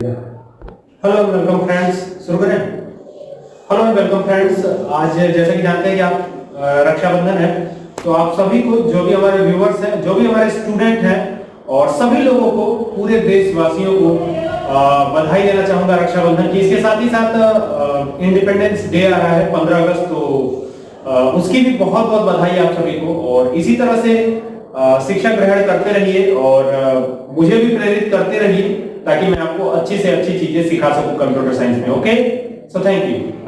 Hello welcome friends शुरू करें hello welcome friends आज जैसा कि जानते हैं कि आप रक्षाबंधन है तो आप सभी को, जो भी हमारे व्यूवर्स हैं, जो भी हमारे स्टूडेंट हैं, और सभी लोगों को, पूरे देशवासियों को बधाई देना चाहूँगा रक्षाबंधन की। इसके साथ ही साथ इंडिपेंडेंस डे आ रहा है 15 अगस्त तो उसकी भी बहुत बहुत बधाई आप सभी को। और इसी तरह से शिक्षा ग्रहण करते रहिए और मुझे भी प्रेरित करते रहिए। ताकि मैं आपको अच्छी से अच्छी चीज़ें सिखा सकूँ कंप्यूटर साइंस में ओके सो थैंक यू